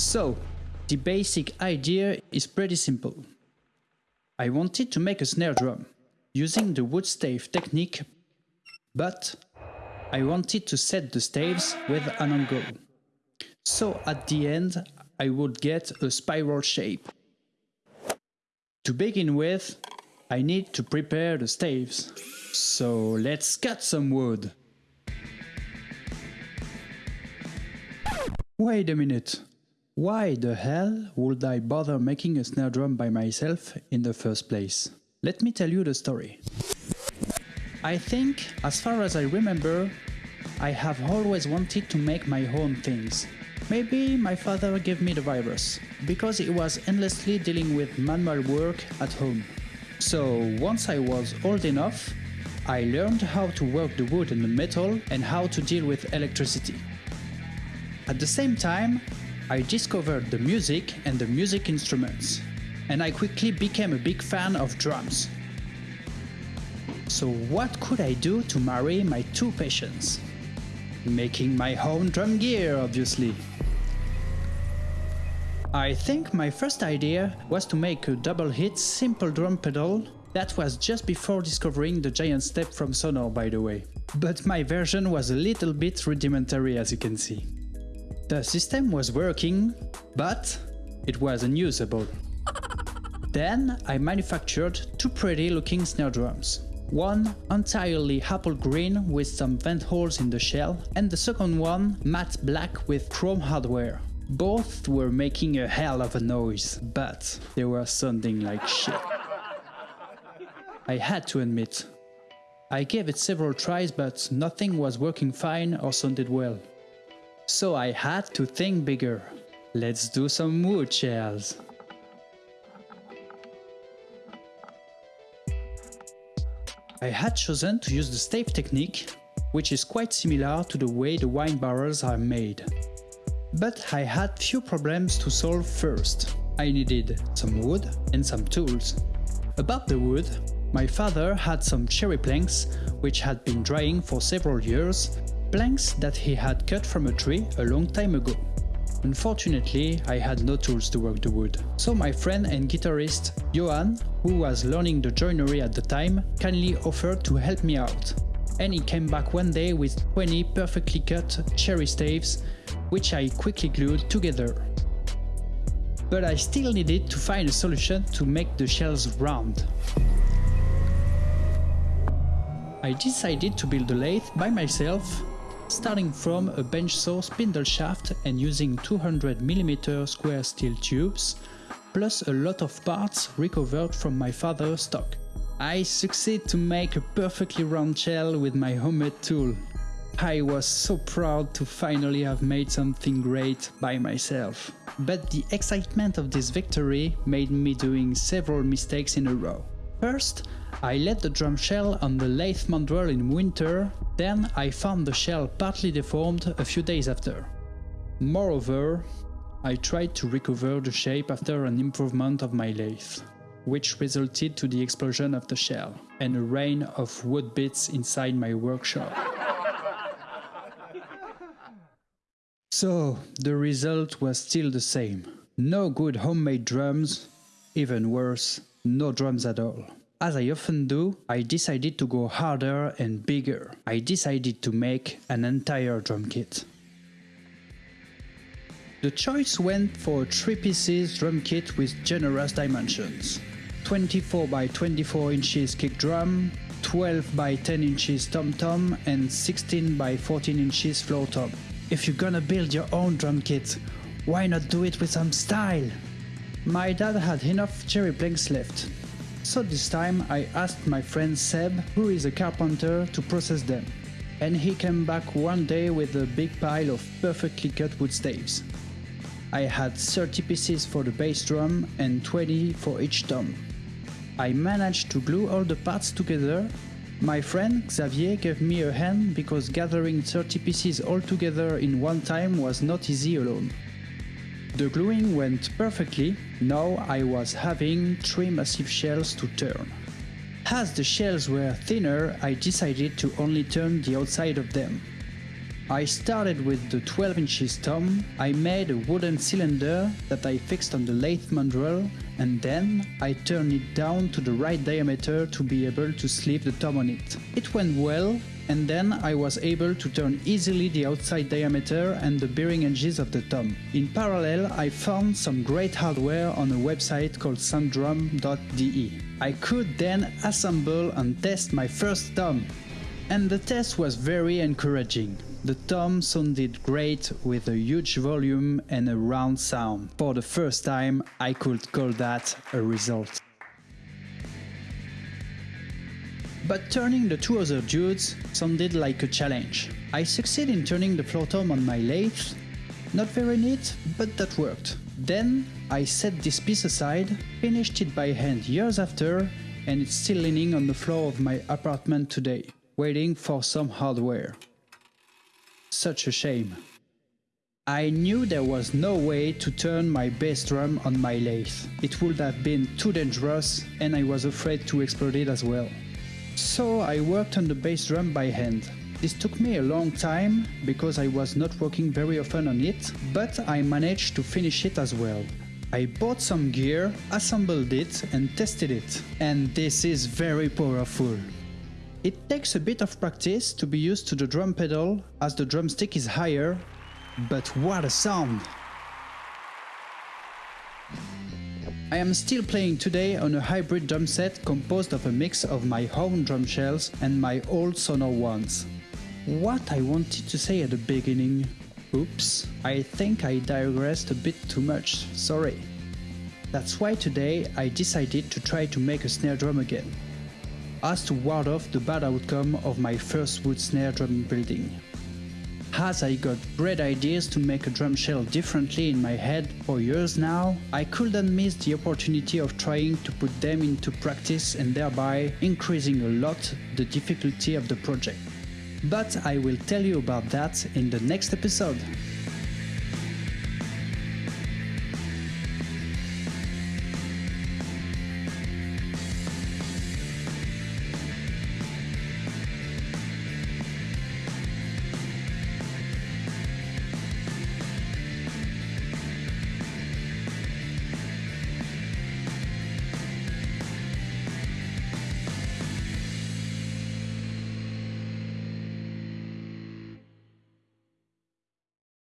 So, the basic idea is pretty simple. I wanted to make a snare drum using the wood stave technique, but I wanted to set the staves with an angle. So at the end, I would get a spiral shape. To begin with, I need to prepare the staves. So let's cut some wood. Wait a minute. Why the hell would I bother making a snare drum by myself in the first place? Let me tell you the story. I think, as far as I remember, I have always wanted to make my own things. Maybe my father gave me the virus, because he was endlessly dealing with manual work at home. So once I was old enough, I learned how to work the wood and the metal and how to deal with electricity. At the same time, I discovered the music and the music instruments, and I quickly became a big fan of drums. So what could I do to marry my two passions? Making my own drum gear, obviously. I think my first idea was to make a double hit simple drum pedal that was just before discovering the giant step from Sonor by the way. But my version was a little bit rudimentary as you can see. The system was working, but it was unusable. Then I manufactured two pretty looking snare drums. One entirely apple green with some vent holes in the shell, and the second one matte black with chrome hardware. Both were making a hell of a noise, but they were sounding like shit. I had to admit. I gave it several tries but nothing was working fine or sounded well. So I had to think bigger. Let's do some wood shells. I had chosen to use the stave technique, which is quite similar to the way the wine barrels are made. But I had few problems to solve first. I needed some wood and some tools. About the wood, my father had some cherry planks which had been drying for several years, planks that he had cut from a tree a long time ago. Unfortunately, I had no tools to work the wood. So my friend and guitarist Johan, who was learning the joinery at the time, kindly offered to help me out. And he came back one day with 20 perfectly cut cherry staves, which I quickly glued together. But I still needed to find a solution to make the shells round. I decided to build a lathe by myself starting from a bench saw spindle shaft and using 200mm square steel tubes, plus a lot of parts recovered from my father's stock. I succeed to make a perfectly round shell with my homemade tool. I was so proud to finally have made something great by myself. But the excitement of this victory made me doing several mistakes in a row. First, I let the drum shell on the lathe mandrel in winter, then I found the shell partly deformed a few days after. Moreover, I tried to recover the shape after an improvement of my lathe, which resulted to the explosion of the shell and a rain of wood bits inside my workshop. So, the result was still the same. No good homemade drums, even worse, no drums at all. As I often do, I decided to go harder and bigger. I decided to make an entire drum kit. The choice went for a 3 pieces drum kit with generous dimensions. 24 by 24 inches kick drum, 12 by 10 inches tom tom and 16 by 14 inches floor tom. If you're gonna build your own drum kit, why not do it with some style? My dad had enough cherry planks left, so this time I asked my friend Seb, who is a carpenter, to process them. And he came back one day with a big pile of perfectly cut wood staves. I had 30 pieces for the bass drum and 20 for each tom. I managed to glue all the parts together. My friend Xavier gave me a hand because gathering 30 pieces all together in one time was not easy alone. The gluing went perfectly, now I was having three massive shells to turn. As the shells were thinner, I decided to only turn the outside of them. I started with the 12 inches tom, I made a wooden cylinder that I fixed on the lathe mandrel and then I turned it down to the right diameter to be able to sleeve the tom on it. It went well and then I was able to turn easily the outside diameter and the bearing edges of the tom. In parallel I found some great hardware on a website called sounddrum.de. I could then assemble and test my first tom. And the test was very encouraging. The tom sounded great with a huge volume and a round sound. For the first time, I could call that a result. But turning the two other dudes sounded like a challenge. I succeeded in turning the floor tom on my lathe. Not very neat, but that worked. Then I set this piece aside, finished it by hand years after, and it's still leaning on the floor of my apartment today, waiting for some hardware. Such a shame. I knew there was no way to turn my bass drum on my lathe. It would have been too dangerous and I was afraid to explode it as well. So I worked on the bass drum by hand. This took me a long time because I was not working very often on it, but I managed to finish it as well. I bought some gear, assembled it and tested it. And this is very powerful. It takes a bit of practice to be used to the drum pedal as the drumstick is higher, but what a sound! I am still playing today on a hybrid drum set composed of a mix of my own drum shells and my old Sonor ones. What I wanted to say at the beginning... Oops, I think I digressed a bit too much, sorry. That's why today I decided to try to make a snare drum again as to ward off the bad outcome of my first wood snare drum building. As I got great ideas to make a drum shell differently in my head for years now, I couldn't miss the opportunity of trying to put them into practice and thereby increasing a lot the difficulty of the project. But I will tell you about that in the next episode.